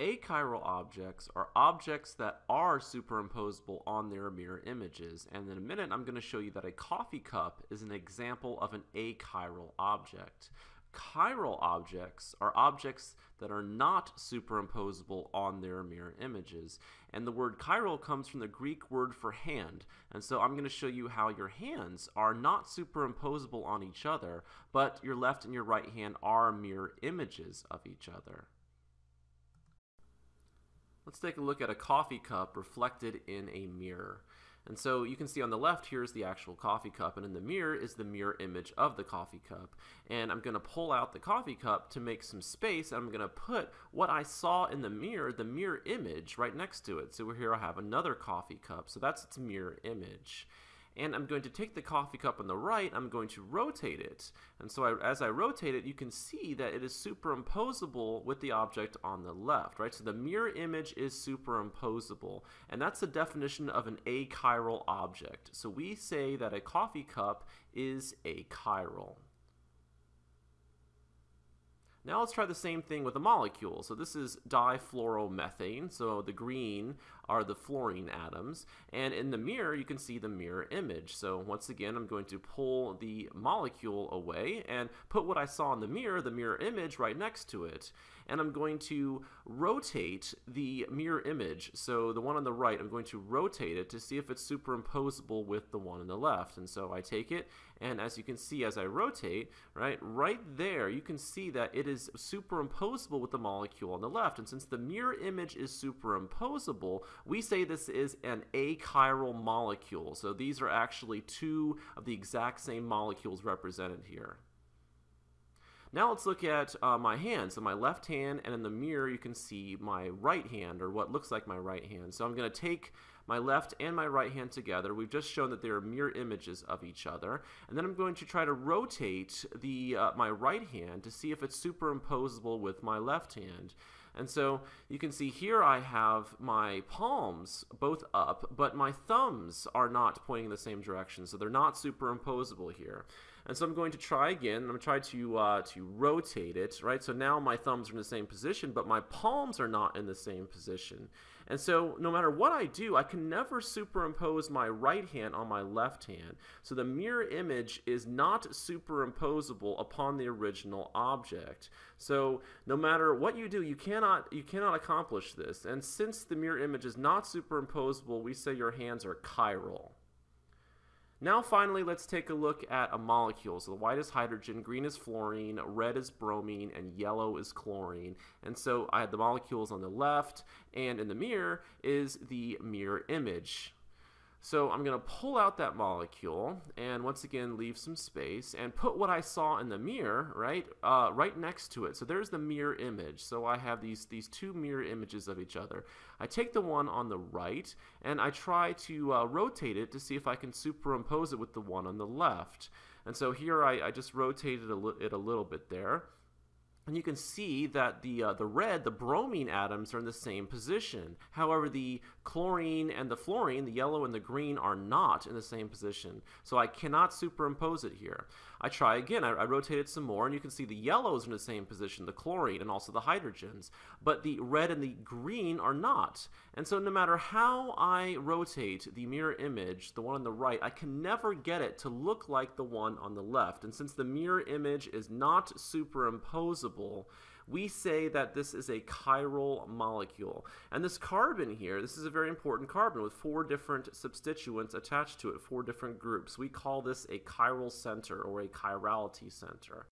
Achiral objects are objects that are superimposable on their mirror images, and in a minute I'm going to show you that a coffee cup is an example of an achiral object. Chiral objects are objects that are not superimposable on their mirror images, and the word chiral comes from the Greek word for hand, and so I'm going to show you how your hands are not superimposable on each other, but your left and your right hand are mirror images of each other. Let's take a look at a coffee cup reflected in a mirror. And so you can see on the left here is the actual coffee cup, and in the mirror is the mirror image of the coffee cup. And I'm going to pull out the coffee cup to make some space, and I'm going to put what I saw in the mirror, the mirror image, right next to it. So we're here I have another coffee cup, so that's its mirror image and I'm going to take the coffee cup on the right, I'm going to rotate it. And so I, as I rotate it, you can see that it is superimposable with the object on the left, right? So the mirror image is superimposable, and that's the definition of an achiral object. So we say that a coffee cup is achiral. Now let's try the same thing with a molecule. So this is difluoromethane. So the green are the fluorine atoms. And in the mirror, you can see the mirror image. So once again, I'm going to pull the molecule away and put what I saw in the mirror, the mirror image, right next to it. And I'm going to rotate the mirror image. So the one on the right, I'm going to rotate it to see if it's superimposable with the one on the left. And so I take it, and as you can see as I rotate, right, right there, you can see that it is superimposable with the molecule on the left. And since the mirror image is superimposable, we say this is an achiral molecule. So these are actually two of the exact same molecules represented here. Now let's look at uh, my hand. So my left hand, and in the mirror you can see my right hand, or what looks like my right hand. So I'm going to take my left and my right hand together. We've just shown that they are mirror images of each other. And then I'm going to try to rotate the uh, my right hand to see if it's superimposable with my left hand. And so you can see here I have my palms both up, but my thumbs are not pointing in the same direction, so they're not superimposable here. And so I'm going to try again. I'm going to try to, uh, to rotate it, right? So now my thumbs are in the same position, but my palms are not in the same position. And so no matter what I do, I can never superimpose my right hand on my left hand. So the mirror image is not superimposable upon the original object. So no matter what you do, you cannot, you cannot accomplish this. And since the mirror image is not superimposable, we say your hands are chiral. Now finally, let's take a look at a molecule. So the white is hydrogen, green is fluorine, red is bromine, and yellow is chlorine. And so I had the molecules on the left, and in the mirror is the mirror image. So I'm going to pull out that molecule and once again leave some space and put what I saw in the mirror right uh, right next to it. So there's the mirror image. So I have these these two mirror images of each other. I take the one on the right and I try to uh, rotate it to see if I can superimpose it with the one on the left. And so here I, I just rotated a it a little bit there. And you can see that the, uh, the red, the bromine atoms, are in the same position. However, the chlorine and the fluorine, the yellow and the green, are not in the same position. So I cannot superimpose it here. I try again. I, I rotate it some more, and you can see the yellows in the same position, the chlorine and also the hydrogens. But the red and the green are not. And so no matter how I rotate the mirror image, the one on the right, I can never get it to look like the one on the left. And since the mirror image is not superimposable, we say that this is a chiral molecule. And this carbon here, this is a very important carbon with four different substituents attached to it, four different groups. We call this a chiral center or a chirality center.